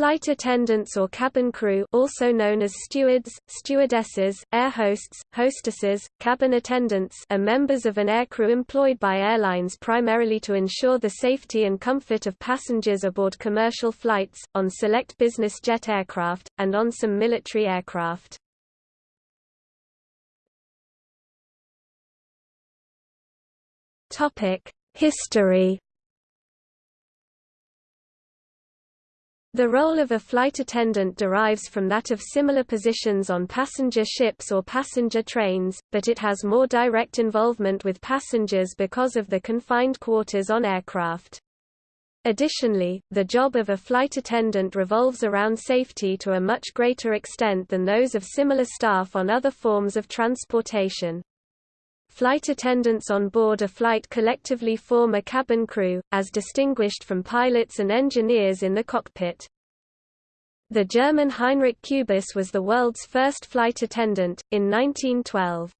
Flight attendants or cabin crew also known as stewards, stewardesses, air hosts, hostesses, cabin attendants are members of an aircrew employed by airlines primarily to ensure the safety and comfort of passengers aboard commercial flights, on select business jet aircraft, and on some military aircraft. History The role of a flight attendant derives from that of similar positions on passenger ships or passenger trains, but it has more direct involvement with passengers because of the confined quarters on aircraft. Additionally, the job of a flight attendant revolves around safety to a much greater extent than those of similar staff on other forms of transportation. Flight attendants on board a flight collectively form a cabin crew, as distinguished from pilots and engineers in the cockpit. The German Heinrich Kubis was the world's first flight attendant, in 1912.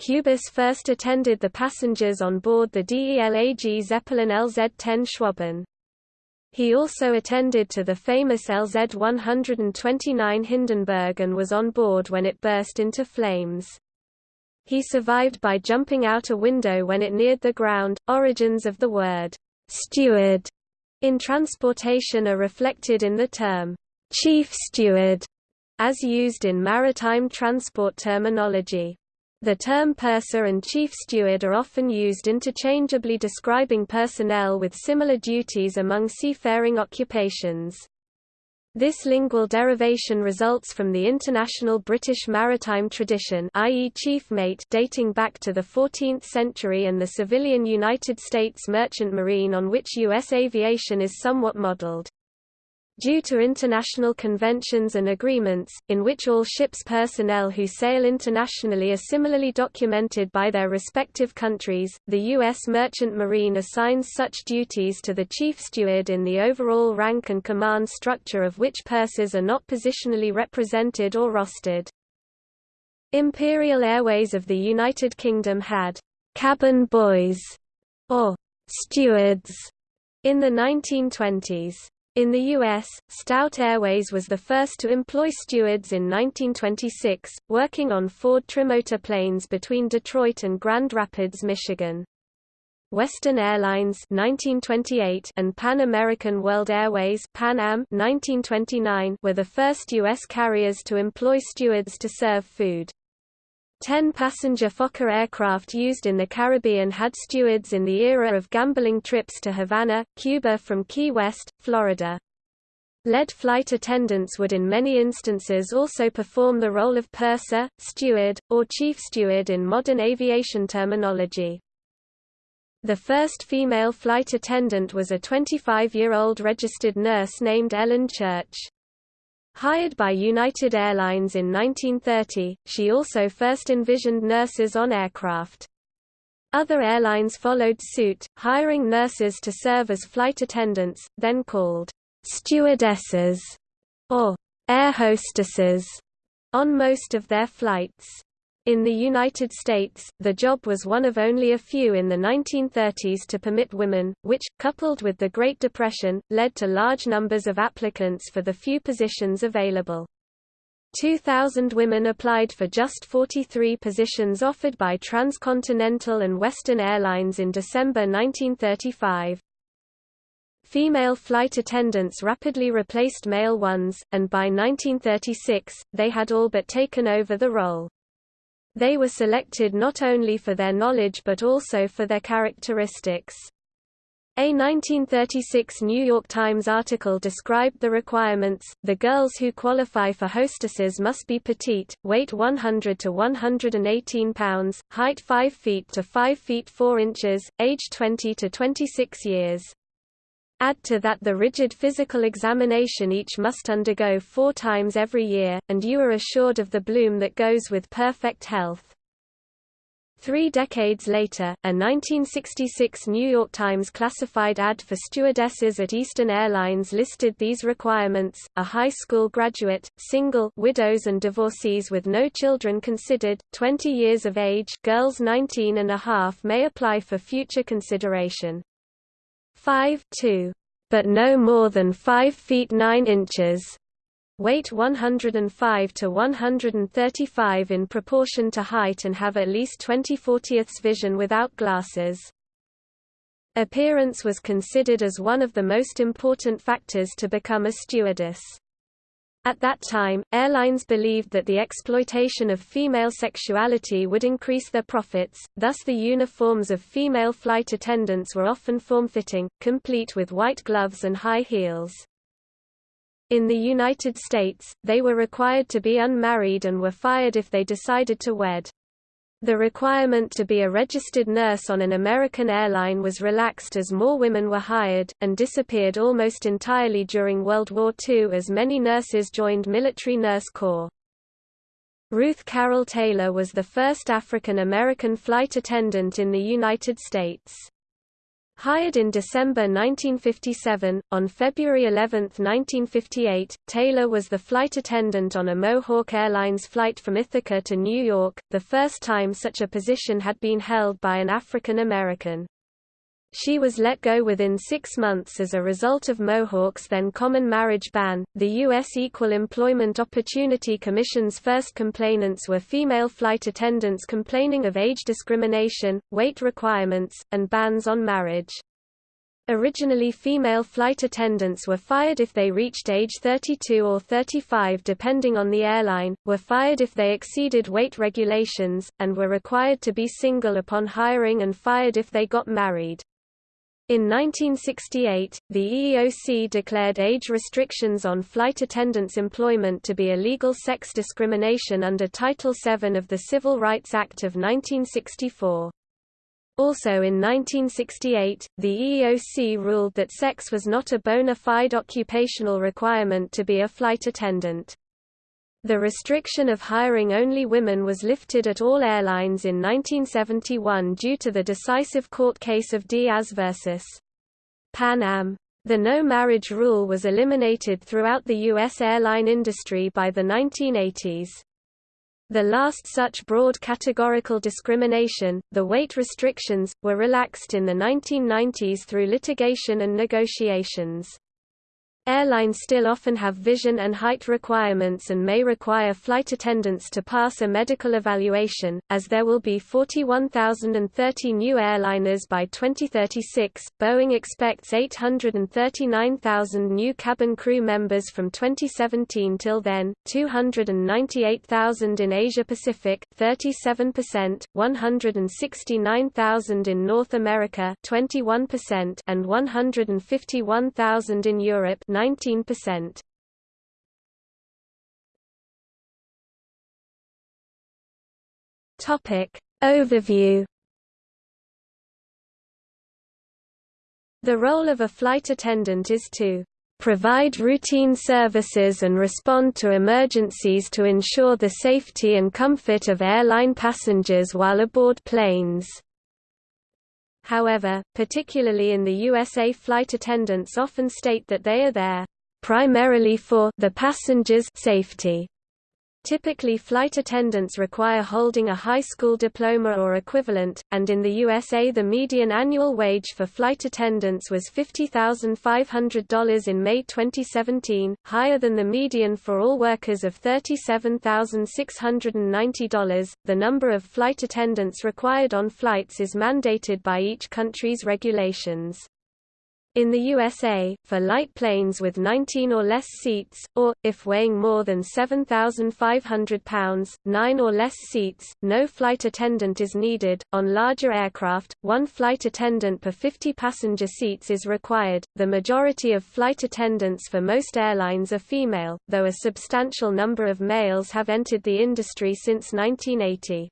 Kubis first attended the passengers on board the DELAG Zeppelin LZ-10 Schwaben. He also attended to the famous LZ-129 Hindenburg and was on board when it burst into flames. He survived by jumping out a window when it neared the ground. Origins of the word steward in transportation are reflected in the term chief steward as used in maritime transport terminology. The term purser and chief steward are often used interchangeably describing personnel with similar duties among seafaring occupations. This lingual derivation results from the international British maritime tradition i.e. chief mate dating back to the 14th century and the civilian United States merchant marine on which U.S. aviation is somewhat modeled due to international conventions and agreements, in which all ships' personnel who sail internationally are similarly documented by their respective countries, the U.S. Merchant Marine assigns such duties to the chief steward in the overall rank and command structure of which pursers are not positionally represented or rostered. Imperial Airways of the United Kingdom had cabin boys or stewards in the 1920s. In the U.S., Stout Airways was the first to employ stewards in 1926, working on Ford trimotor planes between Detroit and Grand Rapids, Michigan. Western Airlines 1928 and Pan American World Airways Pan Am 1929 were the first U.S. carriers to employ stewards to serve food. Ten passenger Fokker aircraft used in the Caribbean had stewards in the era of gambling trips to Havana, Cuba from Key West, Florida. Lead flight attendants would in many instances also perform the role of purser, steward, or chief steward in modern aviation terminology. The first female flight attendant was a 25-year-old registered nurse named Ellen Church. Hired by United Airlines in 1930, she also first envisioned nurses on aircraft. Other airlines followed suit, hiring nurses to serve as flight attendants, then called stewardesses or air hostesses on most of their flights. In the United States, the job was one of only a few in the 1930s to permit women, which, coupled with the Great Depression, led to large numbers of applicants for the few positions available. 2,000 women applied for just 43 positions offered by Transcontinental and Western Airlines in December 1935. Female flight attendants rapidly replaced male ones, and by 1936, they had all but taken over the role. They were selected not only for their knowledge but also for their characteristics. A 1936 New York Times article described the requirements. The girls who qualify for hostesses must be petite, weight 100 to 118 pounds, height 5 feet to 5 feet 4 inches, age 20 to 26 years. Add to that the rigid physical examination each must undergo four times every year, and you are assured of the bloom that goes with perfect health. Three decades later, a 1966 New York Times classified ad for stewardesses at Eastern Airlines listed these requirements, a high school graduate, single widows and divorcees with no children considered, 20 years of age girls 19 and a half may apply for future consideration. 5 2. but no more than 5 feet 9 inches, weight 105 to 135 in proportion to height and have at least 20 40ths vision without glasses. Appearance was considered as one of the most important factors to become a stewardess. At that time, airlines believed that the exploitation of female sexuality would increase their profits, thus the uniforms of female flight attendants were often form-fitting, complete with white gloves and high heels. In the United States, they were required to be unmarried and were fired if they decided to wed. The requirement to be a registered nurse on an American airline was relaxed as more women were hired, and disappeared almost entirely during World War II as many nurses joined military nurse corps. Ruth Carol Taylor was the first African American flight attendant in the United States. Hired in December 1957, on February 11, 1958, Taylor was the flight attendant on a Mohawk Airlines flight from Ithaca to New York, the first time such a position had been held by an African American. She was let go within six months as a result of Mohawk's then common marriage ban. The U.S. Equal Employment Opportunity Commission's first complainants were female flight attendants complaining of age discrimination, weight requirements, and bans on marriage. Originally female flight attendants were fired if they reached age 32 or 35 depending on the airline, were fired if they exceeded weight regulations, and were required to be single upon hiring and fired if they got married. In 1968, the EEOC declared age restrictions on flight attendants' employment to be illegal sex discrimination under Title VII of the Civil Rights Act of 1964. Also in 1968, the EEOC ruled that sex was not a bona fide occupational requirement to be a flight attendant. The restriction of hiring only women was lifted at all airlines in 1971 due to the decisive court case of Diaz versus Pan Am. The no marriage rule was eliminated throughout the U.S. airline industry by the 1980s. The last such broad categorical discrimination, the weight restrictions, were relaxed in the 1990s through litigation and negotiations. Airlines still often have vision and height requirements and may require flight attendants to pass a medical evaluation, as there will be 41,030 new airliners by 2036. Boeing expects 839,000 new cabin crew members from 2017 till then, 298,000 in Asia Pacific, 37%, 169,000 in North America, 21%, and 151,000 in Europe, 19%. Topic Overview The role of a flight attendant is to provide routine services and respond to emergencies to ensure the safety and comfort of airline passengers while aboard planes. However, particularly in the USA flight attendants often state that they are there primarily for the passengers' safety. Typically flight attendants require holding a high school diploma or equivalent, and in the USA the median annual wage for flight attendants was $50,500 in May 2017, higher than the median for all workers of $37,690. The number of flight attendants required on flights is mandated by each country's regulations. In the USA, for light planes with 19 or less seats, or, if weighing more than 7,500 pounds, 9 or less seats, no flight attendant is needed. On larger aircraft, one flight attendant per 50 passenger seats is required. The majority of flight attendants for most airlines are female, though a substantial number of males have entered the industry since 1980.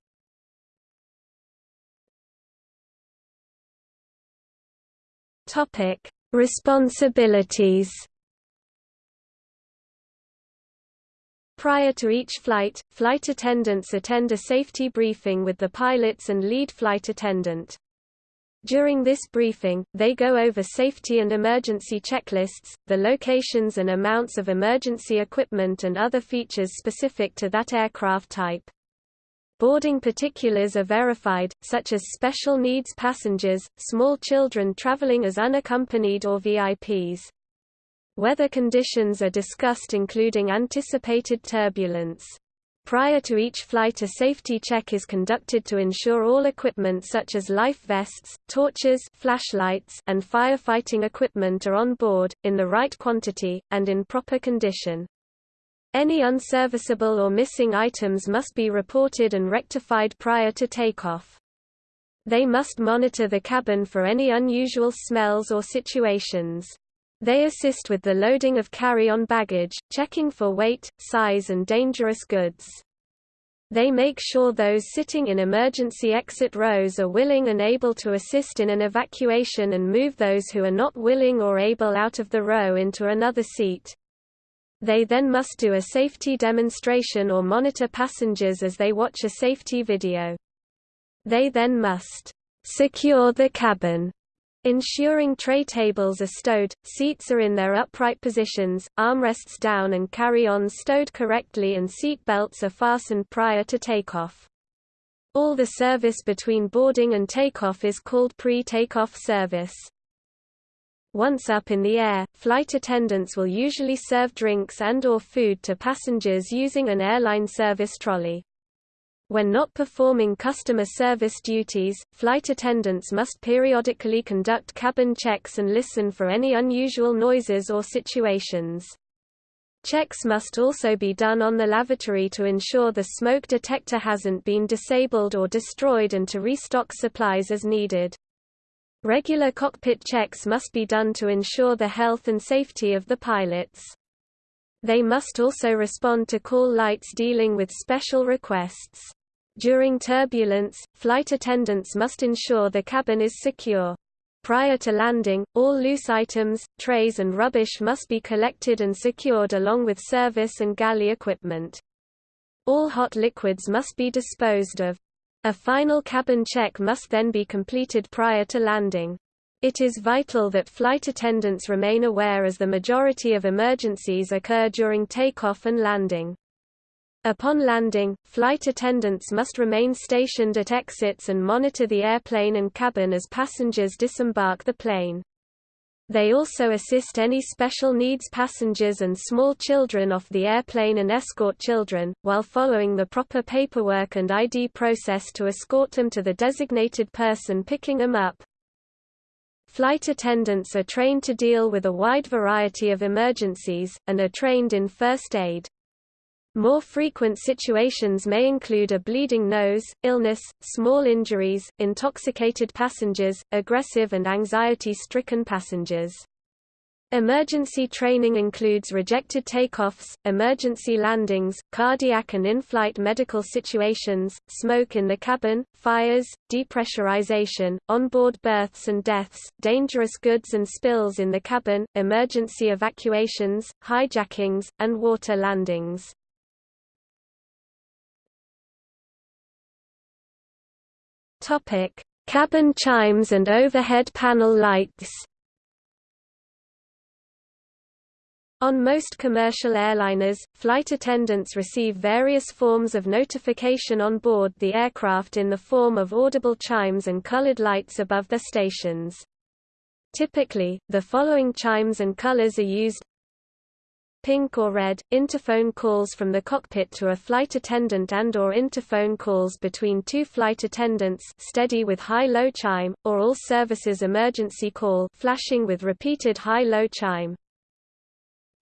Topic: Responsibilities Prior to each flight, flight attendants attend a safety briefing with the pilots and lead flight attendant. During this briefing, they go over safety and emergency checklists, the locations and amounts of emergency equipment and other features specific to that aircraft type. Boarding particulars are verified, such as special needs passengers, small children traveling as unaccompanied or VIPs. Weather conditions are discussed including anticipated turbulence. Prior to each flight a safety check is conducted to ensure all equipment such as life vests, torches flashlights, and firefighting equipment are on board, in the right quantity, and in proper condition. Any unserviceable or missing items must be reported and rectified prior to takeoff. They must monitor the cabin for any unusual smells or situations. They assist with the loading of carry-on baggage, checking for weight, size and dangerous goods. They make sure those sitting in emergency exit rows are willing and able to assist in an evacuation and move those who are not willing or able out of the row into another seat. They then must do a safety demonstration or monitor passengers as they watch a safety video. They then must secure the cabin, ensuring tray tables are stowed, seats are in their upright positions, armrests down and carry-ons stowed correctly and seat belts are fastened prior to takeoff. All the service between boarding and takeoff is called pre-takeoff service. Once up in the air, flight attendants will usually serve drinks and or food to passengers using an airline service trolley. When not performing customer service duties, flight attendants must periodically conduct cabin checks and listen for any unusual noises or situations. Checks must also be done on the lavatory to ensure the smoke detector hasn't been disabled or destroyed and to restock supplies as needed. Regular cockpit checks must be done to ensure the health and safety of the pilots. They must also respond to call lights dealing with special requests. During turbulence, flight attendants must ensure the cabin is secure. Prior to landing, all loose items, trays and rubbish must be collected and secured along with service and galley equipment. All hot liquids must be disposed of. A final cabin check must then be completed prior to landing. It is vital that flight attendants remain aware as the majority of emergencies occur during takeoff and landing. Upon landing, flight attendants must remain stationed at exits and monitor the airplane and cabin as passengers disembark the plane. They also assist any special needs passengers and small children off the airplane and escort children, while following the proper paperwork and ID process to escort them to the designated person picking them up. Flight attendants are trained to deal with a wide variety of emergencies, and are trained in first aid. More frequent situations may include a bleeding nose, illness, small injuries, intoxicated passengers, aggressive and anxiety-stricken passengers. Emergency training includes rejected takeoffs, emergency landings, cardiac and in-flight medical situations, smoke in the cabin, fires, depressurization, onboard births and deaths, dangerous goods and spills in the cabin, emergency evacuations, hijackings, and water landings. Topic: Cabin chimes and overhead panel lights. On most commercial airliners, flight attendants receive various forms of notification on board the aircraft in the form of audible chimes and colored lights above their stations. Typically, the following chimes and colors are used pink or red, interphone calls from the cockpit to a flight attendant and or interphone calls between two flight attendants steady with high-low chime, or all services emergency call flashing with repeated high-low chime.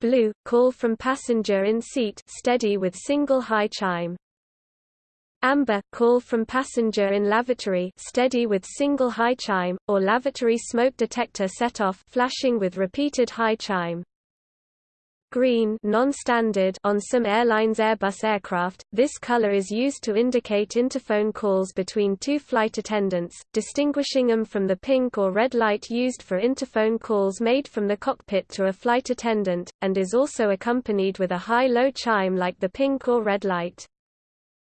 Blue, call from passenger in seat steady with single high chime. Amber, call from passenger in lavatory steady with single high chime, or lavatory smoke detector set off flashing with repeated high chime. Green non-standard on some airlines Airbus aircraft, this color is used to indicate interphone calls between two flight attendants, distinguishing them from the pink or red light used for interphone calls made from the cockpit to a flight attendant, and is also accompanied with a high-low chime like the pink or red light.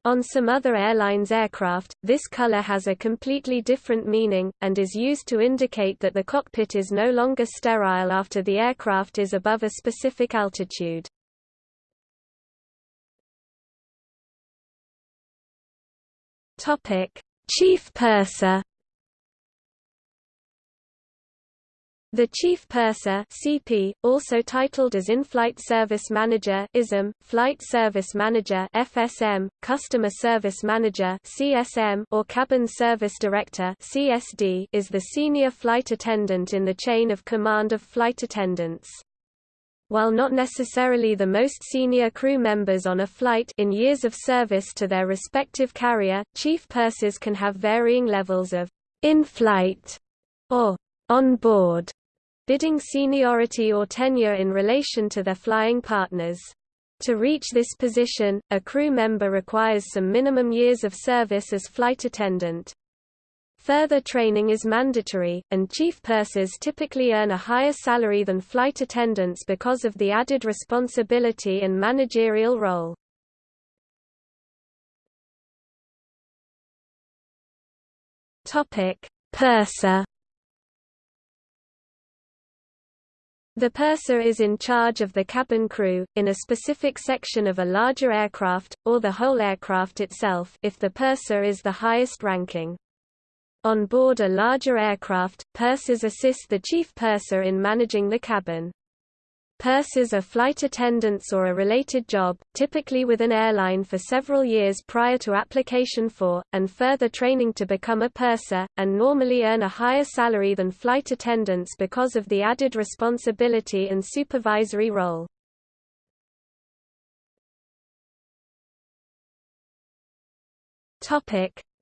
On some other airlines' aircraft, this color has a completely different meaning, and is used to indicate that the cockpit is no longer sterile after the aircraft is above a specific altitude. Chief Purser The Chief Purser CP, also titled as In-Flight Service Manager ISM, Flight Service Manager FSM, Customer Service Manager CSM, or Cabin Service Director CSD, is the senior flight attendant in the chain of command of flight attendants. While not necessarily the most senior crew members on a flight in years of service to their respective carrier, chief pursers can have varying levels of in-flight or on board bidding seniority or tenure in relation to their flying partners. To reach this position, a crew member requires some minimum years of service as flight attendant. Further training is mandatory, and chief pursers typically earn a higher salary than flight attendants because of the added responsibility and managerial role. Purser The purser is in charge of the cabin crew, in a specific section of a larger aircraft, or the whole aircraft itself if the purser is the highest ranking. On board a larger aircraft, pursers assist the chief purser in managing the cabin. Pursers are flight attendants or a related job, typically with an airline for several years prior to application for, and further training to become a purser, and normally earn a higher salary than flight attendants because of the added responsibility and supervisory role.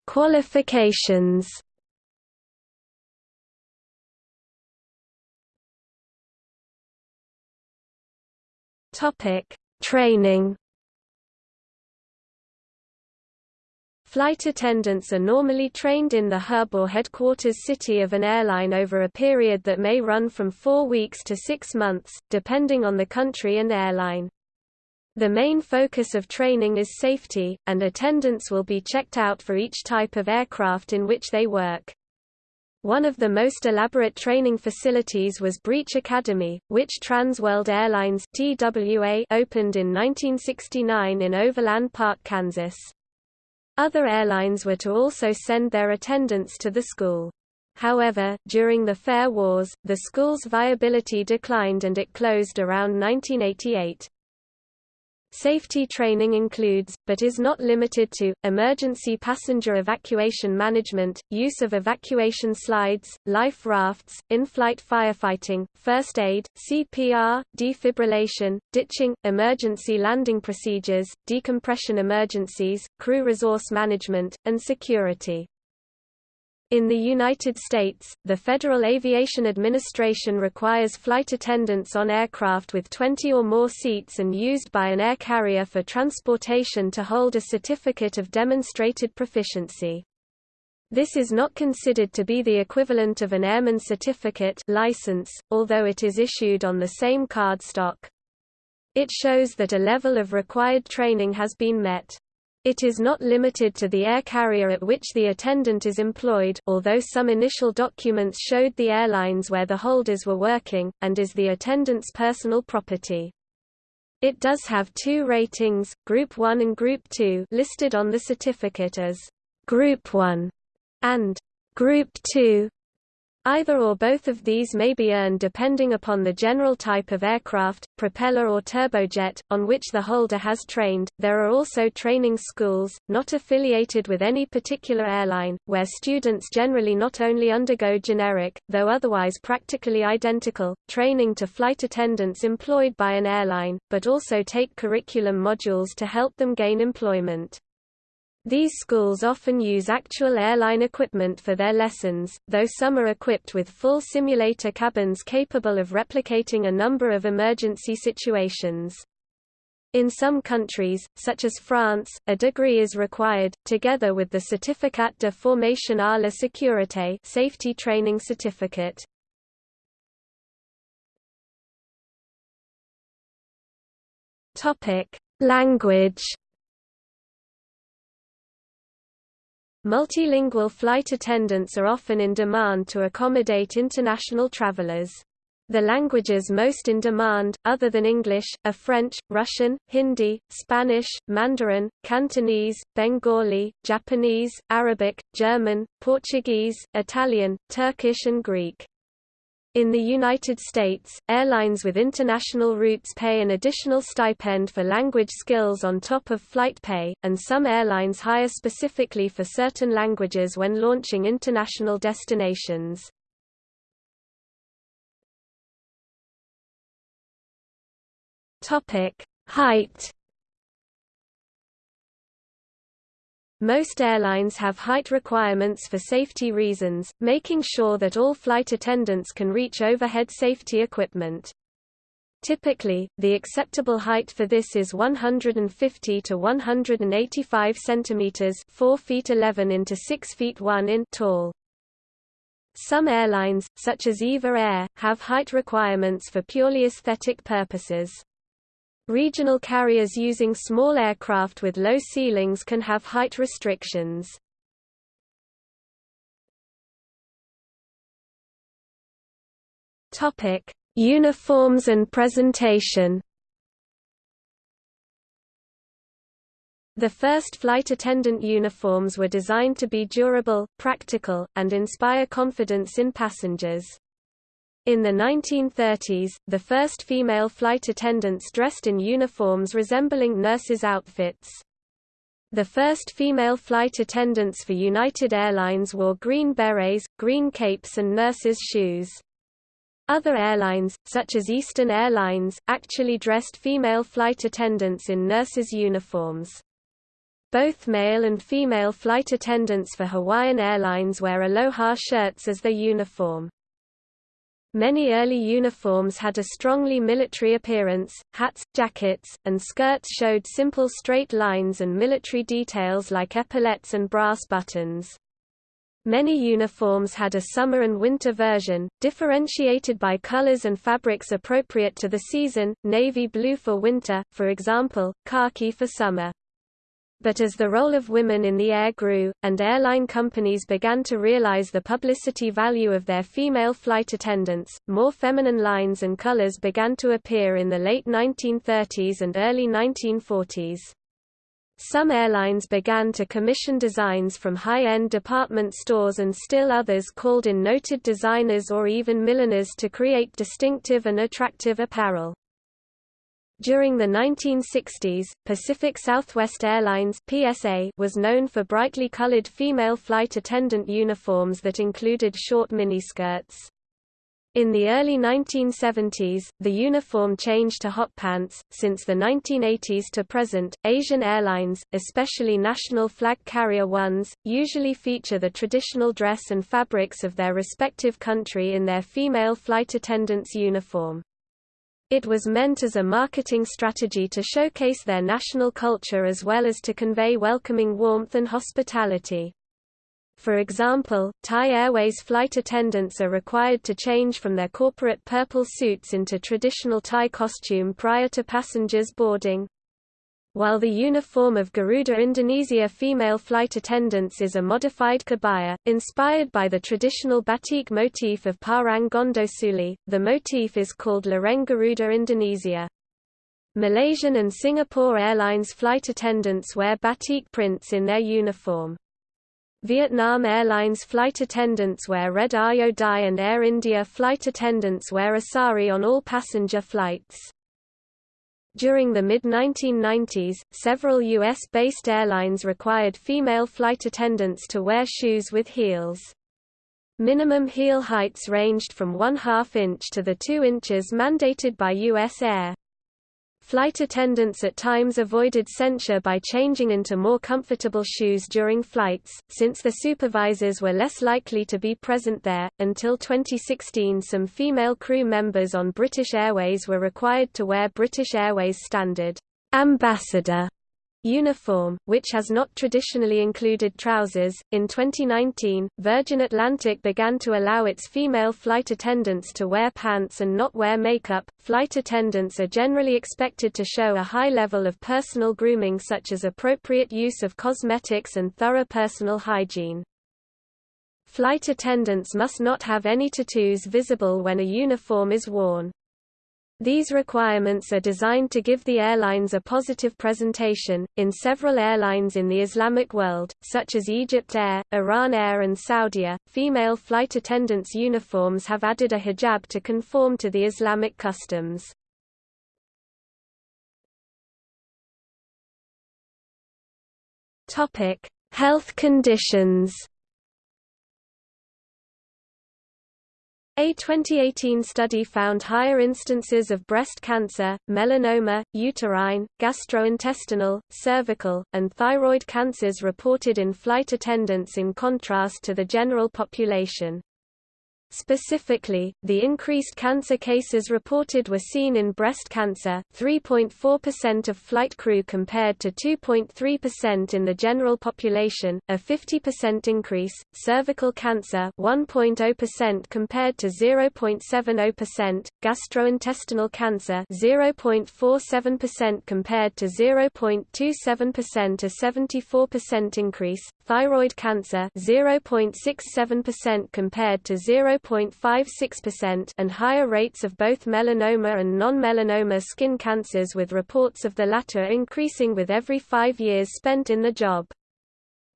Qualifications Topic: Training. Flight attendants are normally trained in the hub or headquarters city of an airline over a period that may run from four weeks to six months, depending on the country and airline. The main focus of training is safety, and attendants will be checked out for each type of aircraft in which they work. One of the most elaborate training facilities was Breech Academy, which Trans World Airlines TWA opened in 1969 in Overland Park, Kansas. Other airlines were to also send their attendants to the school. However, during the Fare Wars, the school's viability declined and it closed around 1988. Safety training includes, but is not limited to, emergency passenger evacuation management, use of evacuation slides, life rafts, in-flight firefighting, first aid, CPR, defibrillation, ditching, emergency landing procedures, decompression emergencies, crew resource management, and security. In the United States, the Federal Aviation Administration requires flight attendants on aircraft with 20 or more seats and used by an air carrier for transportation to hold a certificate of demonstrated proficiency. This is not considered to be the equivalent of an airman certificate license, although it is issued on the same cardstock. It shows that a level of required training has been met. It is not limited to the air carrier at which the attendant is employed although some initial documents showed the airlines where the holders were working, and is the attendant's personal property. It does have two ratings, Group 1 and Group 2 listed on the certificate as Group 1 and Group 2 Either or both of these may be earned depending upon the general type of aircraft, propeller or turbojet, on which the holder has trained. There are also training schools, not affiliated with any particular airline, where students generally not only undergo generic, though otherwise practically identical, training to flight attendants employed by an airline, but also take curriculum modules to help them gain employment. These schools often use actual airline equipment for their lessons, though some are equipped with full simulator cabins capable of replicating a number of emergency situations. In some countries, such as France, a degree is required, together with the Certificat de formation à la sécurité safety training certificate. Language Multilingual flight attendants are often in demand to accommodate international travelers. The languages most in demand, other than English, are French, Russian, Hindi, Spanish, Mandarin, Cantonese, Bengali, Japanese, Arabic, German, Portuguese, Italian, Turkish and Greek. In the United States, airlines with international routes pay an additional stipend for language skills on top of flight pay, and some airlines hire specifically for certain languages when launching international destinations. Height. Most airlines have height requirements for safety reasons, making sure that all flight attendants can reach overhead safety equipment. Typically, the acceptable height for this is 150 to 185 centimeters, 4 feet 11 into 6 feet 1 in tall. Some airlines, such as EVA Air, have height requirements for purely aesthetic purposes. Regional carriers using small aircraft with low ceilings can have height restrictions. Topic: Uniforms and presentation. The first flight attendant uniforms were designed to be durable, practical, and inspire confidence in passengers. In the 1930s, the first female flight attendants dressed in uniforms resembling nurses' outfits. The first female flight attendants for United Airlines wore green berets, green capes and nurses' shoes. Other airlines, such as Eastern Airlines, actually dressed female flight attendants in nurses' uniforms. Both male and female flight attendants for Hawaiian Airlines wear aloha shirts as their uniform. Many early uniforms had a strongly military appearance, hats, jackets, and skirts showed simple straight lines and military details like epaulets and brass buttons. Many uniforms had a summer and winter version, differentiated by colors and fabrics appropriate to the season, navy blue for winter, for example, khaki for summer but as the role of women in the air grew, and airline companies began to realize the publicity value of their female flight attendants, more feminine lines and colors began to appear in the late 1930s and early 1940s. Some airlines began to commission designs from high-end department stores and still others called in noted designers or even milliners to create distinctive and attractive apparel. During the 1960s, Pacific Southwest Airlines (PSA) was known for brightly colored female flight attendant uniforms that included short miniskirts. In the early 1970s, the uniform changed to hot pants. Since the 1980s to present, Asian airlines, especially national flag carrier ones, usually feature the traditional dress and fabrics of their respective country in their female flight attendants' uniform. It was meant as a marketing strategy to showcase their national culture as well as to convey welcoming warmth and hospitality. For example, Thai Airways flight attendants are required to change from their corporate purple suits into traditional Thai costume prior to passengers boarding. While the uniform of Garuda Indonesia female flight attendants is a modified kebaya, inspired by the traditional batik motif of Parang Gondosuli, the motif is called Lereng Garuda Indonesia. Malaysian and Singapore Airlines flight attendants wear batik prints in their uniform. Vietnam Airlines flight attendants wear red áo dài and Air India flight attendants wear a sari on all passenger flights. During the mid-1990s, several U.S.-based airlines required female flight attendants to wear shoes with heels. Minimum heel heights ranged from 1 2 inch to the 2 inches mandated by U.S. Air. Flight attendants at times avoided censure by changing into more comfortable shoes during flights, since the supervisors were less likely to be present there. Until 2016, some female crew members on British Airways were required to wear British Airways standard ambassador Uniform, which has not traditionally included trousers. In 2019, Virgin Atlantic began to allow its female flight attendants to wear pants and not wear makeup. Flight attendants are generally expected to show a high level of personal grooming such as appropriate use of cosmetics and thorough personal hygiene. Flight attendants must not have any tattoos visible when a uniform is worn. These requirements are designed to give the airlines a positive presentation. In several airlines in the Islamic world, such as Egypt Air, Iran Air, and Saudia, female flight attendants' uniforms have added a hijab to conform to the Islamic customs. Topic: Health conditions. A 2018 study found higher instances of breast cancer, melanoma, uterine, gastrointestinal, cervical, and thyroid cancers reported in flight attendants in contrast to the general population. Specifically, the increased cancer cases reported were seen in breast cancer 3.4% of flight crew compared to 2.3% in the general population, a 50% increase, cervical cancer 1.0% compared to 0.70%, gastrointestinal cancer 0.47% compared to 0.27% a 74% increase, thyroid cancer 0.67% compared to 0.56% and higher rates of both melanoma and non-melanoma skin cancers with reports of the latter increasing with every five years spent in the job.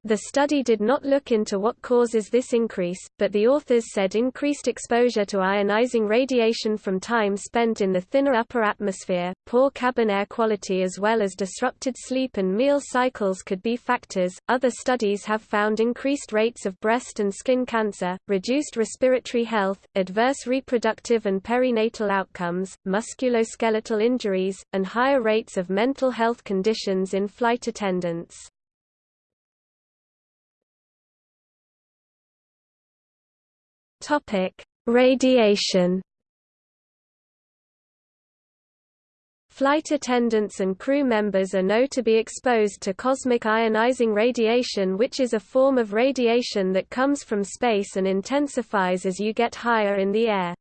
The study did not look into what causes this increase, but the authors said increased exposure to ionizing radiation from time spent in the thinner upper atmosphere, poor cabin air quality, as well as disrupted sleep and meal cycles could be factors. Other studies have found increased rates of breast and skin cancer, reduced respiratory health, adverse reproductive and perinatal outcomes, musculoskeletal injuries, and higher rates of mental health conditions in flight attendants. Topic: Radiation. Flight attendants and crew members are known to be exposed to cosmic ionizing radiation which is a form of radiation that comes from space and intensifies as you get higher in the air.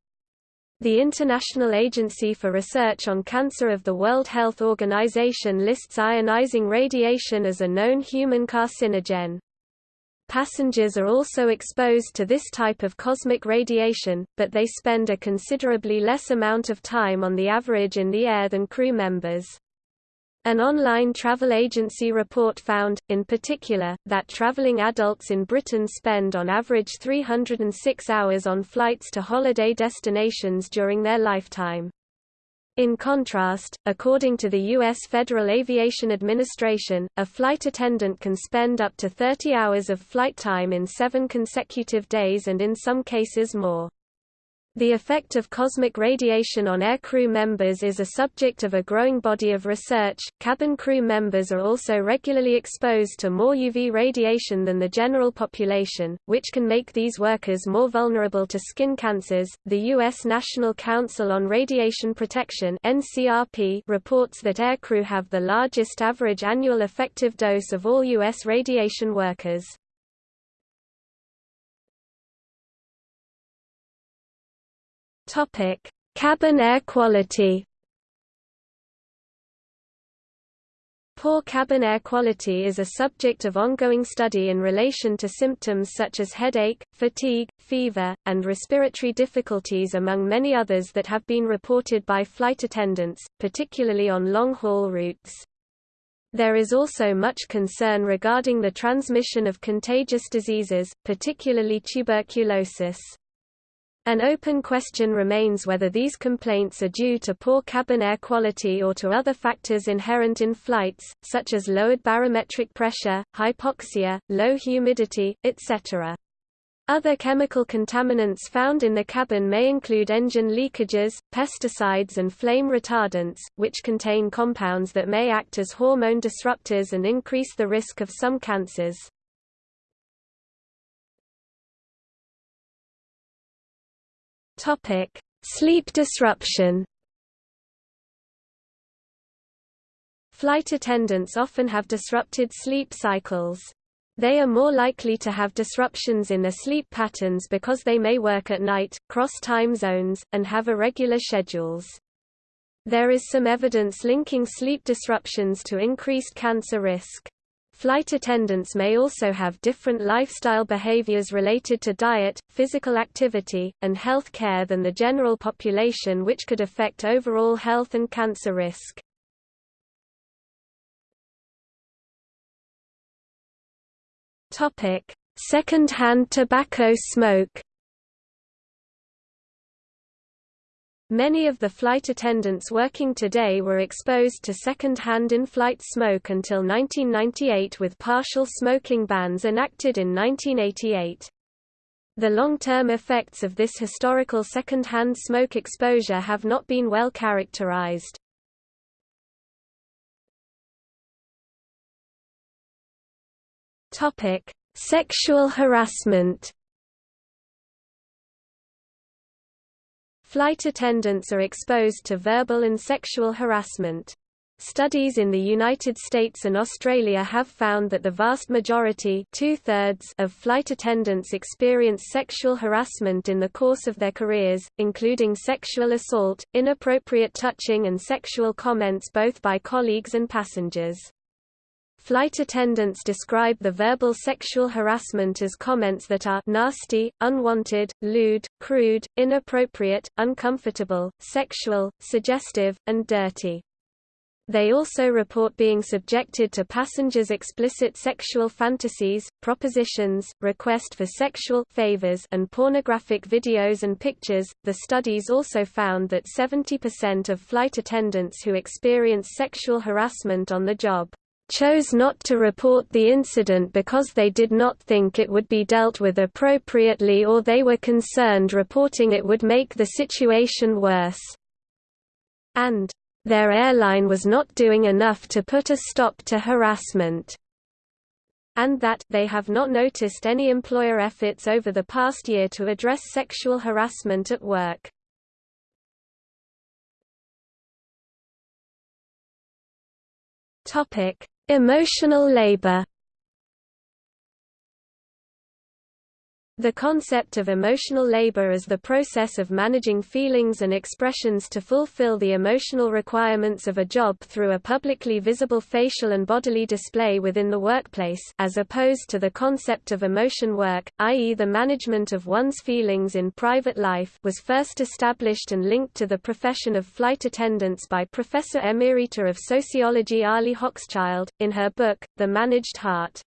The International Agency for Research on Cancer of the World Health Organization lists ionizing radiation as a known human carcinogen. Passengers are also exposed to this type of cosmic radiation, but they spend a considerably less amount of time on the average in the air than crew members. An online travel agency report found, in particular, that traveling adults in Britain spend on average 306 hours on flights to holiday destinations during their lifetime. In contrast, according to the U.S. Federal Aviation Administration, a flight attendant can spend up to 30 hours of flight time in seven consecutive days and in some cases more. The effect of cosmic radiation on air crew members is a subject of a growing body of research. Cabin crew members are also regularly exposed to more UV radiation than the general population, which can make these workers more vulnerable to skin cancers. The U.S. National Council on Radiation Protection (NCRP) reports that aircrew have the largest average annual effective dose of all U.S. radiation workers. Topic: Cabin air quality. Poor cabin air quality is a subject of ongoing study in relation to symptoms such as headache, fatigue, fever, and respiratory difficulties among many others that have been reported by flight attendants, particularly on long-haul routes. There is also much concern regarding the transmission of contagious diseases, particularly tuberculosis. An open question remains whether these complaints are due to poor cabin air quality or to other factors inherent in flights, such as lowered barometric pressure, hypoxia, low humidity, etc. Other chemical contaminants found in the cabin may include engine leakages, pesticides and flame retardants, which contain compounds that may act as hormone disruptors and increase the risk of some cancers. Topic: Sleep disruption. Flight attendants often have disrupted sleep cycles. They are more likely to have disruptions in their sleep patterns because they may work at night, cross time zones, and have irregular schedules. There is some evidence linking sleep disruptions to increased cancer risk. Flight attendants may also have different lifestyle behaviors related to diet, physical activity, and health care than the general population which could affect overall health and cancer risk. Second-hand tobacco smoke Many of the flight attendants working today were exposed to second-hand in-flight smoke until 1998 with partial smoking bans enacted in 1988. The long-term effects of this historical second-hand smoke exposure have not been well characterized. Sexual harassment Flight attendants are exposed to verbal and sexual harassment. Studies in the United States and Australia have found that the vast majority of flight attendants experience sexual harassment in the course of their careers, including sexual assault, inappropriate touching and sexual comments both by colleagues and passengers. Flight attendants describe the verbal sexual harassment as comments that are nasty, unwanted, lewd, crude, inappropriate, uncomfortable, sexual, suggestive, and dirty. They also report being subjected to passengers' explicit sexual fantasies, propositions, request for sexual favors, and pornographic videos and pictures. The studies also found that 70% of flight attendants who experience sexual harassment on the job chose not to report the incident because they did not think it would be dealt with appropriately or they were concerned reporting it would make the situation worse. And, their airline was not doing enough to put a stop to harassment. And that, they have not noticed any employer efforts over the past year to address sexual harassment at work. Topic Emotional labor The concept of emotional labor is the process of managing feelings and expressions to fulfill the emotional requirements of a job through a publicly visible facial and bodily display within the workplace as opposed to the concept of emotion work, i.e. the management of one's feelings in private life was first established and linked to the profession of flight attendants by Professor Emerita of Sociology Arlie Hochschild, in her book, The Managed Heart.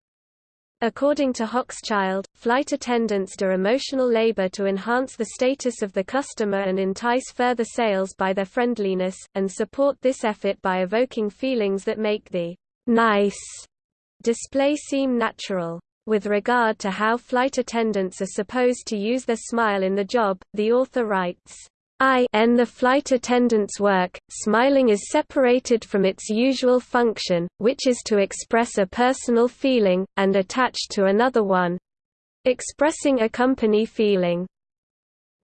According to Hochschild, flight attendants do emotional labor to enhance the status of the customer and entice further sales by their friendliness, and support this effort by evoking feelings that make the nice display seem natural. With regard to how flight attendants are supposed to use their smile in the job, the author writes, I in the flight attendant's work, smiling is separated from its usual function, which is to express a personal feeling, and attached to another one—expressing a company feeling.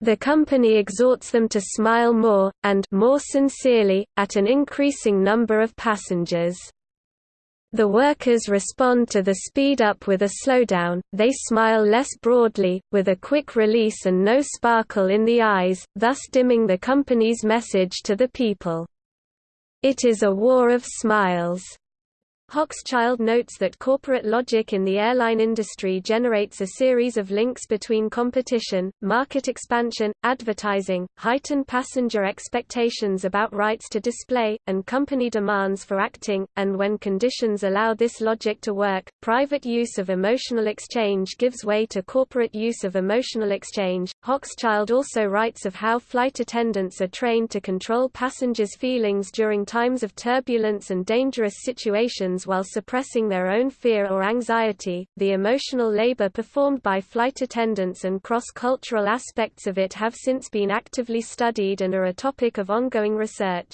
The company exhorts them to smile more, and more sincerely, at an increasing number of passengers. The workers respond to the speed up with a slowdown, they smile less broadly, with a quick release and no sparkle in the eyes, thus dimming the company's message to the people. It is a war of smiles. Hochschild notes that corporate logic in the airline industry generates a series of links between competition, market expansion, advertising, heightened passenger expectations about rights to display, and company demands for acting, and when conditions allow this logic to work, private use of emotional exchange gives way to corporate use of emotional exchange. Hochschild also writes of how flight attendants are trained to control passengers' feelings during times of turbulence and dangerous situations while suppressing their own fear or anxiety. The emotional labor performed by flight attendants and cross-cultural aspects of it have since been actively studied and are a topic of ongoing research.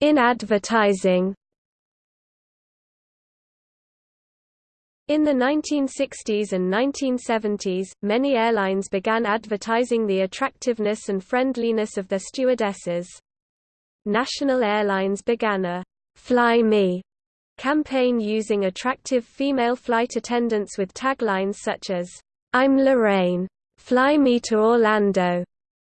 In advertising. In the 1960s and 1970s, many airlines began advertising the attractiveness and friendliness of their stewardesses. National Airlines began a Fly Me campaign using attractive female flight attendants with taglines such as, I'm Lorraine. Fly me to Orlando.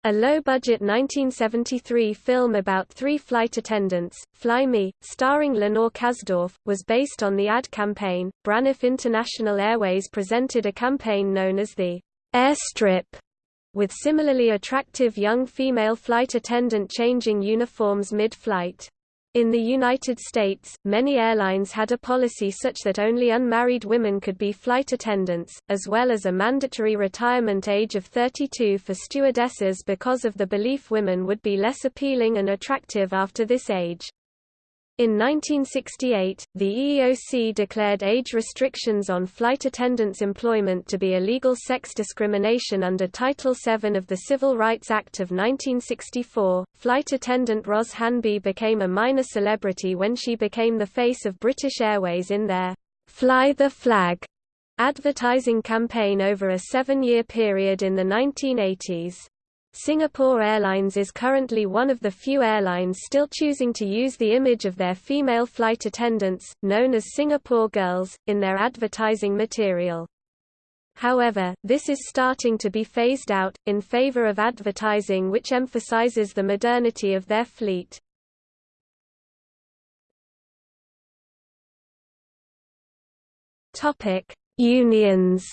A low-budget 1973 film about three flight attendants, Fly Me, starring Lenore Kasdorf, was based on the ad campaign. Braniff International Airways presented a campaign known as the Airstrip, with similarly attractive young female flight attendant changing uniforms mid-flight. In the United States, many airlines had a policy such that only unmarried women could be flight attendants, as well as a mandatory retirement age of 32 for stewardesses because of the belief women would be less appealing and attractive after this age. In 1968, the EEOC declared age restrictions on flight attendants' employment to be illegal sex discrimination under Title VII of the Civil Rights Act of 1964. Flight attendant Ros Hanby became a minor celebrity when she became the face of British Airways in their Fly the Flag advertising campaign over a seven year period in the 1980s. Singapore Airlines is currently one of the few airlines still choosing to use the image of their female flight attendants, known as Singapore Girls, in their advertising material. However, this is starting to be phased out, in favor of advertising which emphasizes the modernity of their fleet. Unions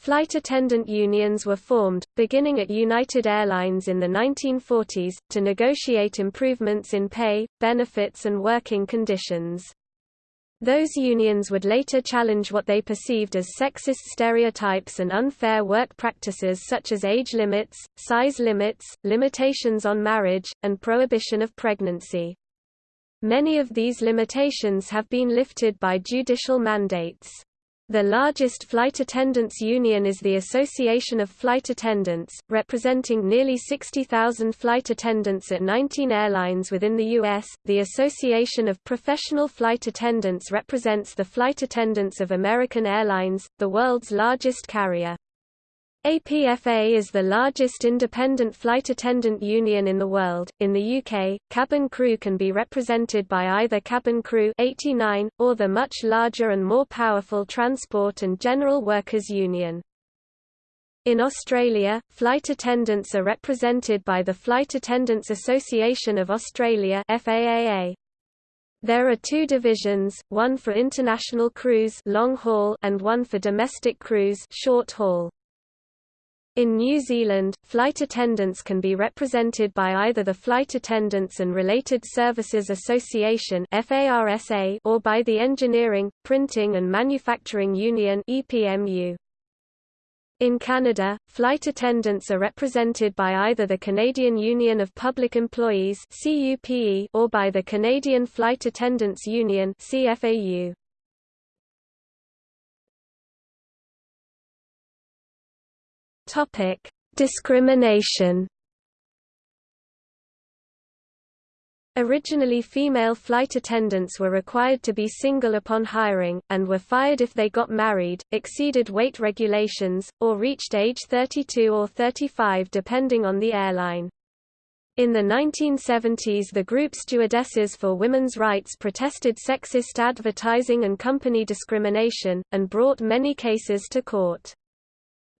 Flight attendant unions were formed, beginning at United Airlines in the 1940s, to negotiate improvements in pay, benefits and working conditions. Those unions would later challenge what they perceived as sexist stereotypes and unfair work practices such as age limits, size limits, limitations on marriage, and prohibition of pregnancy. Many of these limitations have been lifted by judicial mandates. The largest flight attendants union is the Association of Flight Attendants, representing nearly 60,000 flight attendants at 19 airlines within the U.S. The Association of Professional Flight Attendants represents the flight attendants of American Airlines, the world's largest carrier. APFA is the largest independent flight attendant union in the world. In the UK, cabin crew can be represented by either Cabin Crew 89 or the much larger and more powerful Transport and General Workers Union. In Australia, flight attendants are represented by the Flight Attendants Association of Australia FAAA. There are two divisions, one for international crews long haul and one for domestic crews short haul. In New Zealand, flight attendants can be represented by either the Flight Attendants and Related Services Association or by the Engineering, Printing and Manufacturing Union In Canada, flight attendants are represented by either the Canadian Union of Public Employees or by the Canadian Flight Attendants Union CFAU. Topic: Discrimination. Originally female flight attendants were required to be single upon hiring, and were fired if they got married, exceeded weight regulations, or reached age 32 or 35 depending on the airline. In the 1970s the group Stewardesses for Women's Rights protested sexist advertising and company discrimination, and brought many cases to court.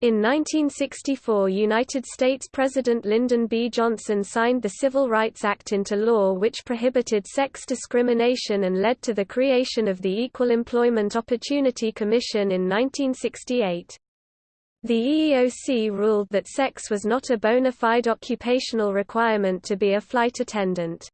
In 1964 United States President Lyndon B. Johnson signed the Civil Rights Act into law which prohibited sex discrimination and led to the creation of the Equal Employment Opportunity Commission in 1968. The EEOC ruled that sex was not a bona fide occupational requirement to be a flight attendant.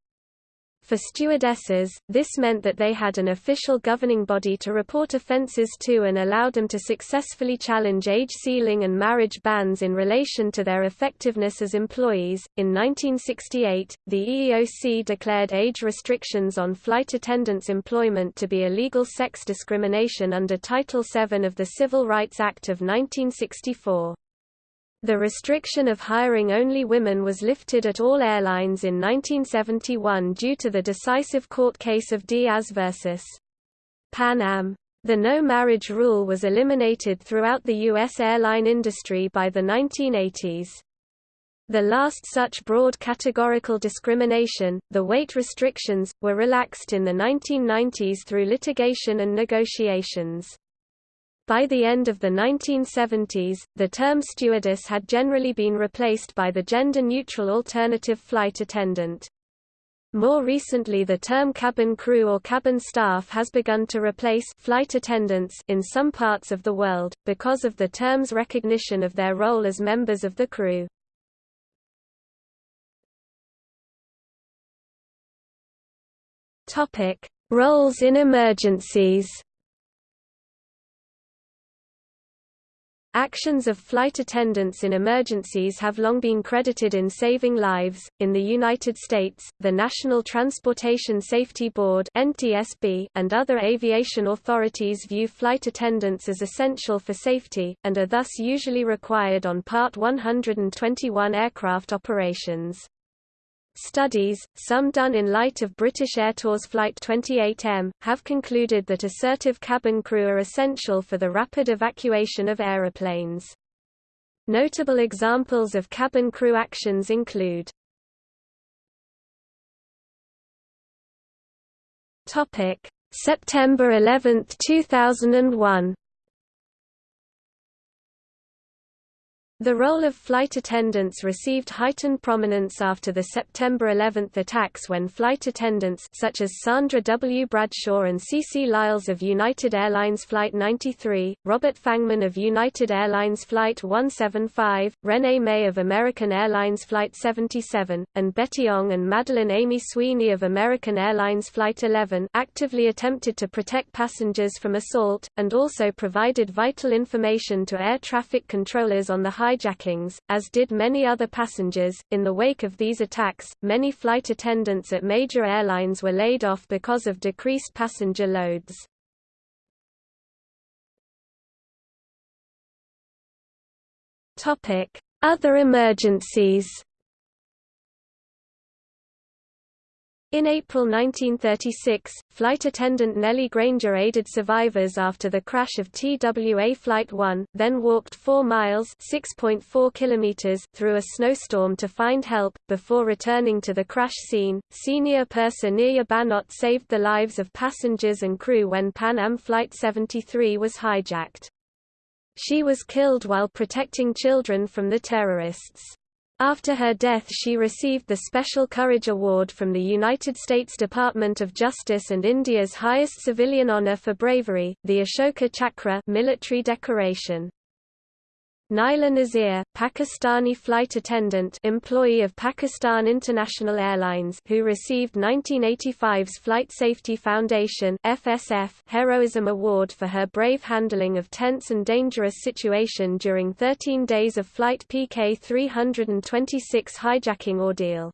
For stewardesses, this meant that they had an official governing body to report offences to and allowed them to successfully challenge age ceiling and marriage bans in relation to their effectiveness as employees. In 1968, the EEOC declared age restrictions on flight attendants' employment to be illegal sex discrimination under Title VII of the Civil Rights Act of 1964. The restriction of hiring only women was lifted at all airlines in 1971 due to the decisive court case of Diaz versus Pan Am. The no-marriage rule was eliminated throughout the U.S. airline industry by the 1980s. The last such broad categorical discrimination, the weight restrictions, were relaxed in the 1990s through litigation and negotiations. By the end of the 1970s, the term stewardess had generally been replaced by the gender-neutral alternative flight attendant. More recently the term cabin crew or cabin staff has begun to replace flight attendants in some parts of the world, because of the term's recognition of their role as members of the crew. Roles in emergencies Actions of flight attendants in emergencies have long been credited in saving lives. In the United States, the National Transportation Safety Board (NTSB) and other aviation authorities view flight attendants as essential for safety and are thus usually required on Part 121 aircraft operations. Studies, some done in light of British Airtours Flight 28M, have concluded that assertive cabin crew are essential for the rapid evacuation of aeroplanes. Notable examples of cabin crew actions include September 11, 2001 The role of flight attendants received heightened prominence after the September 11 attacks when flight attendants such as Sandra W. Bradshaw and CeeCee Lyles of United Airlines Flight 93, Robert Fangman of United Airlines Flight 175, Renee May of American Airlines Flight 77, and Betty Ong and Madeline Amy Sweeney of American Airlines Flight 11 actively attempted to protect passengers from assault, and also provided vital information to air traffic controllers on the hijackings, as did many other passengers. In the wake of these attacks, many flight attendants at major airlines were laid off because of decreased passenger loads. Topic: Other emergencies. In April 1936, flight attendant Nellie Granger aided survivors after the crash of TWA Flight 1, then walked 4 miles (6.4 kilometers) through a snowstorm to find help, before returning to the crash scene. Senior purser Neerja Bhanot saved the lives of passengers and crew when Pan Am Flight 73 was hijacked. She was killed while protecting children from the terrorists. After her death she received the Special Courage Award from the United States Department of Justice and India's highest civilian honor for bravery, the Ashoka Chakra military decoration. Naila Nazir, Pakistani flight attendant employee of Pakistan International Airlines who received 1985's Flight Safety Foundation FSF Heroism Award for her brave handling of tense and dangerous situation during 13 days of Flight PK 326 hijacking ordeal.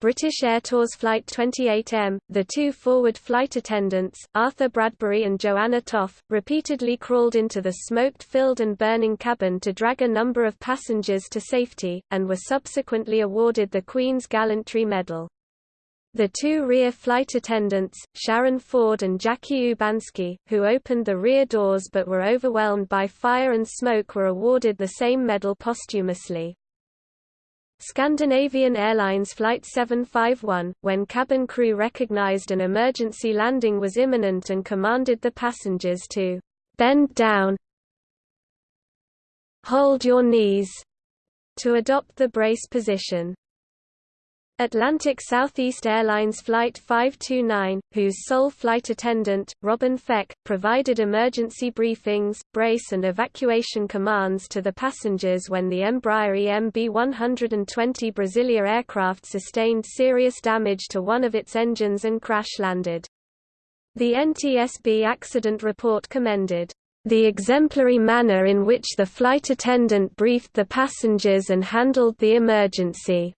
British Air Tours Flight 28M, the two forward flight attendants, Arthur Bradbury and Joanna Toff, repeatedly crawled into the smoke-filled and burning cabin to drag a number of passengers to safety, and were subsequently awarded the Queen's Gallantry Medal. The two rear flight attendants, Sharon Ford and Jackie Urbanski, who opened the rear doors but were overwhelmed by fire and smoke were awarded the same medal posthumously. Scandinavian Airlines Flight 751, when cabin crew recognized an emergency landing was imminent and commanded the passengers to bend down, hold your knees, to adopt the brace position. Atlantic Southeast Airlines Flight 529, whose sole flight attendant, Robin Fech, provided emergency briefings, brace and evacuation commands to the passengers when the Embraer EMB-120 Brasilia aircraft sustained serious damage to one of its engines and crash-landed. The NTSB accident report commended the exemplary manner in which the flight attendant briefed the passengers and handled the emergency.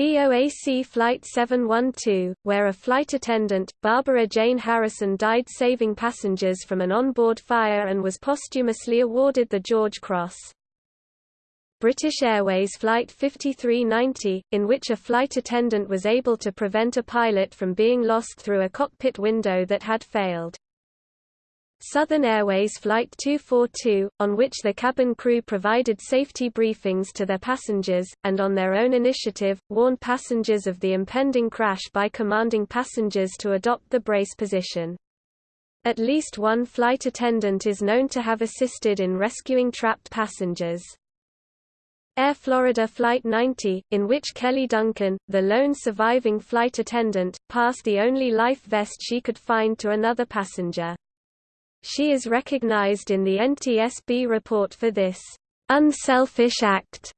BOAC Flight 712, where a flight attendant, Barbara Jane Harrison died saving passengers from an onboard fire and was posthumously awarded the George Cross. British Airways Flight 5390, in which a flight attendant was able to prevent a pilot from being lost through a cockpit window that had failed. Southern Airways Flight 242, on which the cabin crew provided safety briefings to their passengers, and on their own initiative, warned passengers of the impending crash by commanding passengers to adopt the brace position. At least one flight attendant is known to have assisted in rescuing trapped passengers. Air Florida Flight 90, in which Kelly Duncan, the lone surviving flight attendant, passed the only life vest she could find to another passenger. She is recognized in the NTSB report for this unselfish act.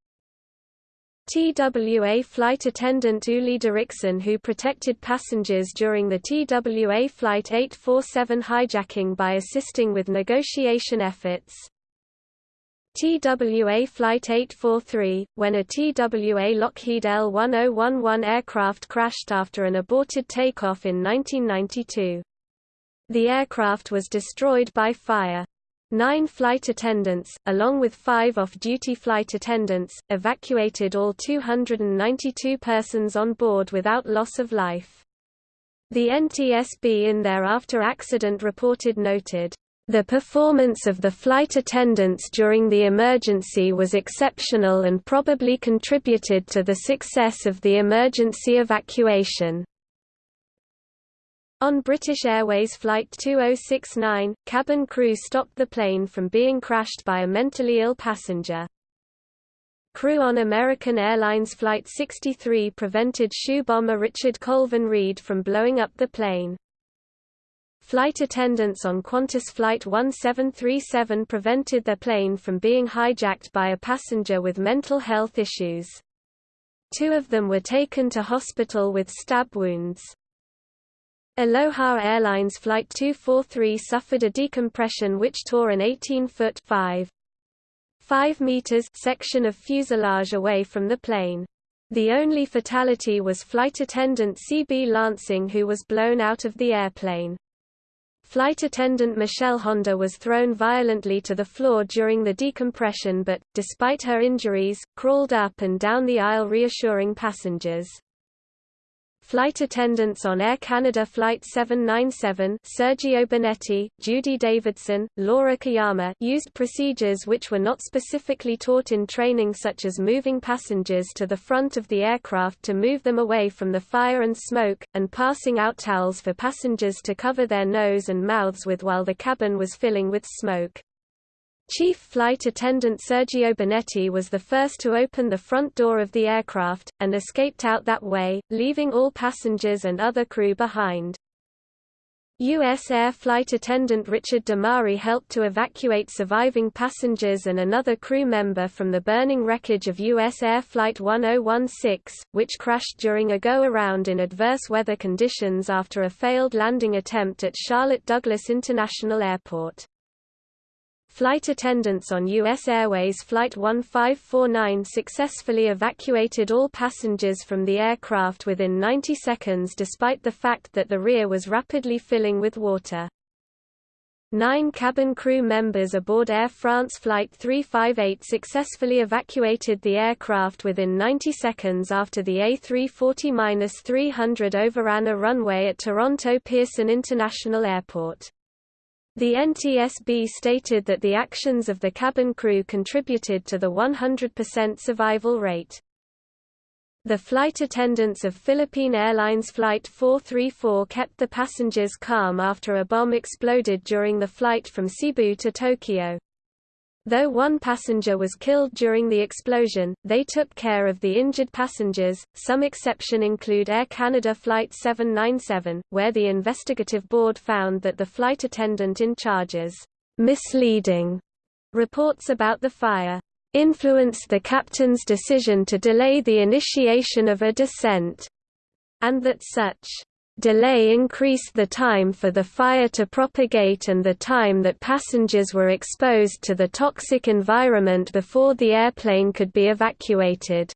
TWA flight attendant Uli Derickson who protected passengers during the TWA Flight 847 hijacking by assisting with negotiation efforts. TWA Flight 843, when a TWA Lockheed L-1011 aircraft crashed after an aborted takeoff in 1992. The aircraft was destroyed by fire. Nine flight attendants, along with five off-duty flight attendants, evacuated all 292 persons on board without loss of life. The NTSB in their after-accident reported noted, the performance of the flight attendants during the emergency was exceptional and probably contributed to the success of the emergency evacuation. On British Airways Flight 2069, cabin crew stopped the plane from being crashed by a mentally ill passenger. Crew on American Airlines Flight 63 prevented shoe bomber Richard Colvin Reid from blowing up the plane. Flight attendants on Qantas Flight 1737 prevented their plane from being hijacked by a passenger with mental health issues. Two of them were taken to hospital with stab wounds. Aloha Airlines Flight 243 suffered a decompression which tore an 18-foot 5. 5 meters section of fuselage away from the plane. The only fatality was flight attendant C.B. Lansing who was blown out of the airplane. Flight attendant Michelle Honda was thrown violently to the floor during the decompression but, despite her injuries, crawled up and down the aisle reassuring passengers. Flight attendants on Air Canada Flight 797 Sergio Bonetti, Judy Davidson, Laura Kayama used procedures which were not specifically taught in training such as moving passengers to the front of the aircraft to move them away from the fire and smoke, and passing out towels for passengers to cover their nose and mouths with while the cabin was filling with smoke. Chief Flight Attendant Sergio Bonetti was the first to open the front door of the aircraft, and escaped out that way, leaving all passengers and other crew behind. U.S. Air Flight Attendant Richard DeMari helped to evacuate surviving passengers and another crew member from the burning wreckage of U.S. Air Flight 1016, which crashed during a go-around in adverse weather conditions after a failed landing attempt at Charlotte Douglas International Airport. Flight attendants on U.S. Airways Flight 1549 successfully evacuated all passengers from the aircraft within 90 seconds despite the fact that the rear was rapidly filling with water. Nine cabin crew members aboard Air France Flight 358 successfully evacuated the aircraft within 90 seconds after the A340-300 overran a runway at Toronto Pearson International Airport. The NTSB stated that the actions of the cabin crew contributed to the 100% survival rate. The flight attendants of Philippine Airlines Flight 434 kept the passengers calm after a bomb exploded during the flight from Cebu to Tokyo. Though one passenger was killed during the explosion, they took care of the injured passengers. Some exception include Air Canada Flight 797, where the investigative board found that the flight attendant in charge's misleading reports about the fire influenced the captain's decision to delay the initiation of a descent, and that such delay increased the time for the fire to propagate and the time that passengers were exposed to the toxic environment before the airplane could be evacuated.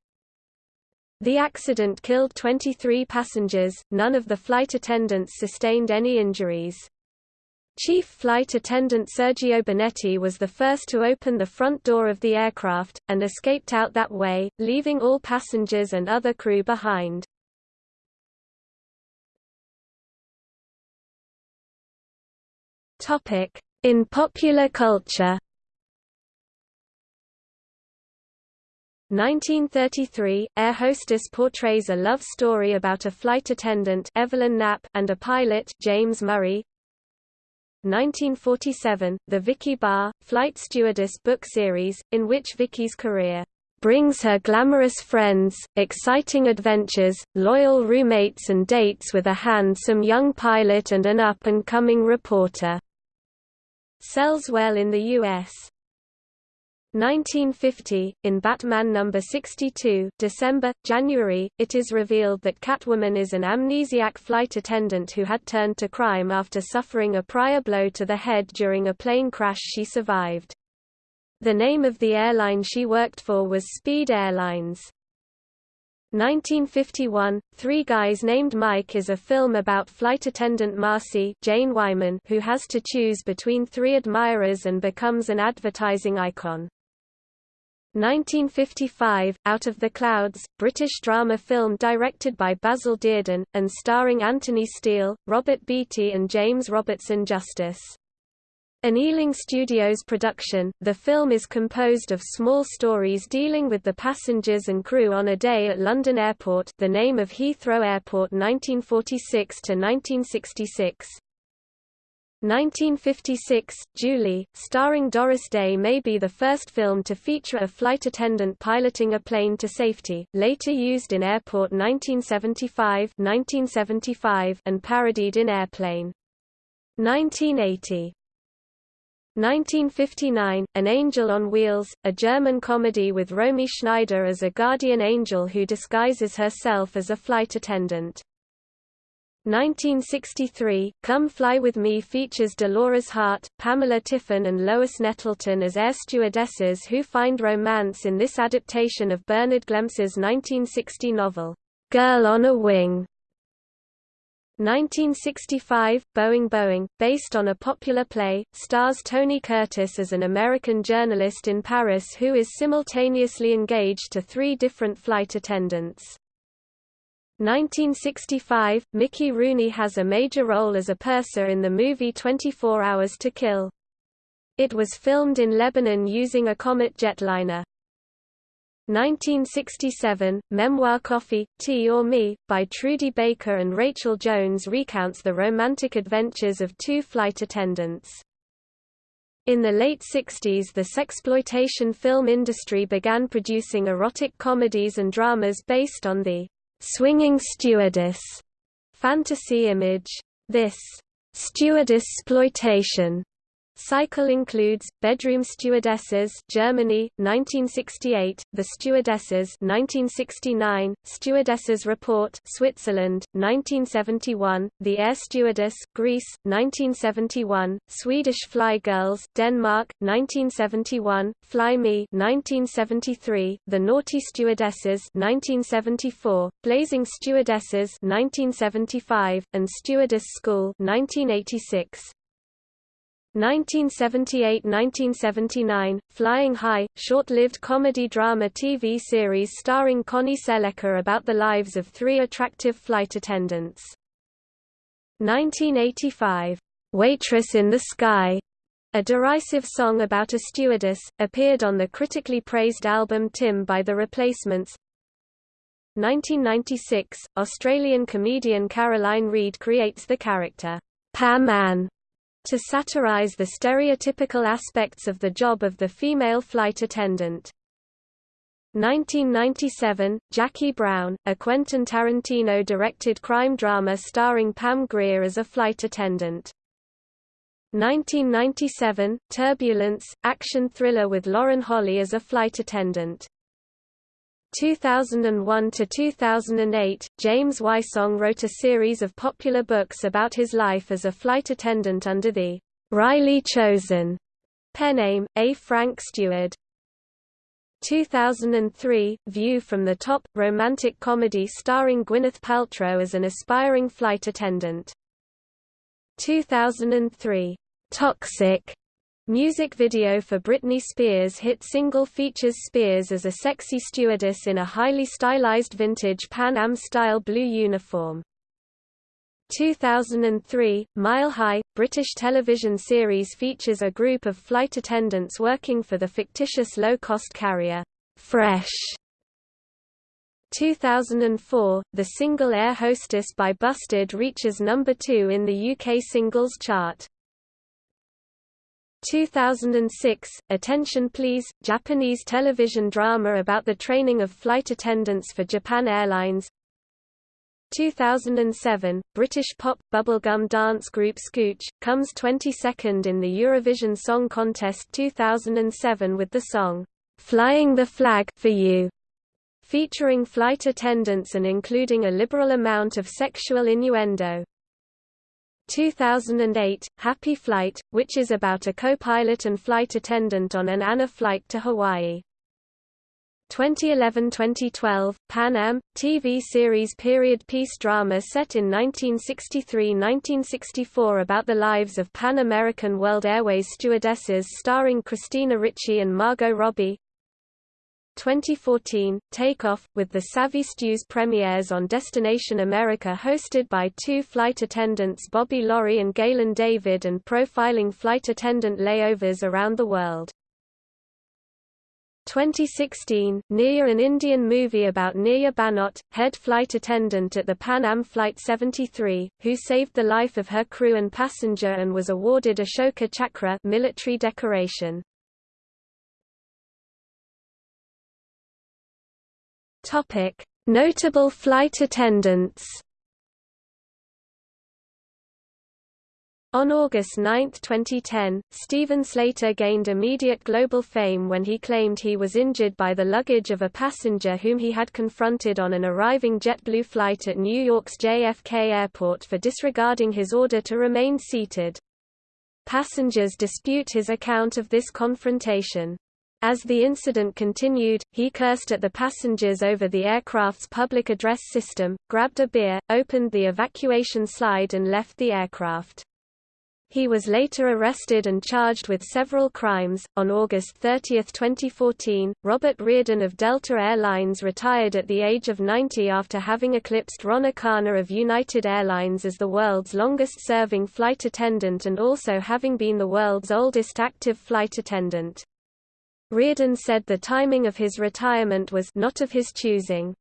The accident killed 23 passengers, none of the flight attendants sustained any injuries. Chief Flight Attendant Sergio Bonetti was the first to open the front door of the aircraft, and escaped out that way, leaving all passengers and other crew behind. In popular culture. 1933, Air Hostess portrays a love story about a flight attendant Evelyn Knapp and a pilot James Murray. 1947, the Vicky Barr, Flight Stewardess book series, in which Vicky's career brings her glamorous friends, exciting adventures, loyal roommates and dates with a handsome young pilot and an up-and-coming reporter. Sells well in the U.S. 1950, in Batman No. 62 December, January, it is revealed that Catwoman is an amnesiac flight attendant who had turned to crime after suffering a prior blow to the head during a plane crash she survived. The name of the airline she worked for was Speed Airlines. 1951, Three Guys Named Mike is a film about flight attendant Marcy Jane Wyman who has to choose between three admirers and becomes an advertising icon. 1955, Out of the Clouds, British drama film directed by Basil Dearden, and starring Anthony Steel, Robert Beatty and James Robertson Justice. An Ealing Studios production, the film is composed of small stories dealing with the passengers and crew on a day at London Airport the name of Heathrow Airport 1946–1966. 1956, Julie, starring Doris Day may be the first film to feature a flight attendant piloting a plane to safety, later used in Airport 1975, 1975 and parodied in Airplane. 1980 1959, An Angel on Wheels, a German comedy with Romy Schneider as a guardian angel who disguises herself as a flight attendant. 1963, Come Fly With Me features Dolores Hart, Pamela Tiffin and Lois Nettleton as air stewardesses who find romance in this adaptation of Bernard Glemser's 1960 novel, Girl on a Wing. 1965, Boeing Boeing, based on a popular play, stars Tony Curtis as an American journalist in Paris who is simultaneously engaged to three different flight attendants. 1965, Mickey Rooney has a major role as a purser in the movie 24 Hours to Kill. It was filmed in Lebanon using a Comet jetliner. 1967, memoir Coffee, Tea or Me, by Trudy Baker and Rachel Jones recounts the romantic adventures of two flight attendants. In the late 60s the sexploitation film industry began producing erotic comedies and dramas based on the swinging stewardess fantasy image. This stewardess exploitation Cycle includes Bedroom Stewardesses, Germany, 1968; The Stewardesses, 1969; Stewardesses Report, Switzerland, 1971; The Air Stewardess, Greece, 1971; Swedish Fly Girls, Denmark, 1971; Fly Me, 1973; The Naughty Stewardesses, 1974; Blazing Stewardesses, 1975; and Stewardess School, 1986. 1978–1979, Flying High, short-lived comedy-drama TV series starring Connie Sellecca about the lives of three attractive flight attendants. 1985, "'Waitress in the Sky' a derisive song about a stewardess, appeared on the critically praised album Tim by The Replacements. 1996, Australian comedian Caroline Reid creates the character, Pam Ann, to satirize the stereotypical aspects of the job of the female flight attendant. 1997, Jackie Brown, a Quentin Tarantino-directed crime drama starring Pam Grier as a flight attendant. 1997, Turbulence, action thriller with Lauren Holly as a flight attendant. 2001 to 2008, James Wysong wrote a series of popular books about his life as a flight attendant under the wryly Chosen pen name, A. Frank Stewart. 2003, View from the Top, romantic comedy starring Gwyneth Paltrow as an aspiring flight attendant. 2003, Toxic, Music video for Britney Spears' hit single features Spears as a sexy stewardess in a highly stylized vintage Pan Am-style blue uniform. 2003, Mile High, British television series features a group of flight attendants working for the fictitious low-cost carrier, Fresh. 2004, the single Air Hostess by Busted reaches number 2 in the UK singles chart. 2006, Attention Please, Japanese television drama about the training of flight attendants for Japan Airlines 2007, British pop, bubblegum dance group Scooch, comes 22nd in the Eurovision Song Contest 2007 with the song, "'Flying the Flag for You' featuring flight attendants and including a liberal amount of sexual innuendo. 2008, Happy Flight, which is about a co-pilot and flight attendant on an ANA flight to Hawaii. 2011–2012, Pan Am, TV series period piece drama set in 1963–1964 about the lives of Pan American World Airways stewardesses starring Christina Ricci and Margot Robbie. 2014, Takeoff, with the Savvy Stews premieres on Destination America hosted by two flight attendants Bobby Laurie and Galen David and profiling flight attendant layovers around the world. 2016, Neerja an Indian movie about Neerja Bhanot, head flight attendant at the Pan Am Flight 73, who saved the life of her crew and passenger and was awarded Ashoka Chakra military decoration. Notable flight attendants On August 9, 2010, Steven Slater gained immediate global fame when he claimed he was injured by the luggage of a passenger whom he had confronted on an arriving JetBlue flight at New York's JFK Airport for disregarding his order to remain seated. Passengers dispute his account of this confrontation. As the incident continued, he cursed at the passengers over the aircraft's public address system, grabbed a beer, opened the evacuation slide and left the aircraft. He was later arrested and charged with several crimes. On August 30, 2014, Robert Reardon of Delta Air Lines retired at the age of 90 after having eclipsed Ron Akana of United Airlines as the world's longest-serving flight attendant and also having been the world's oldest active flight attendant. Reardon said the timing of his retirement was not of his choosing.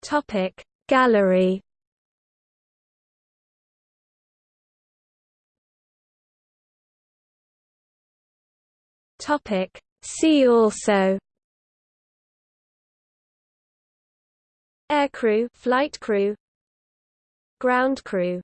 Topic Gallery. Topic See also. Aircrew flight crew. Ground crew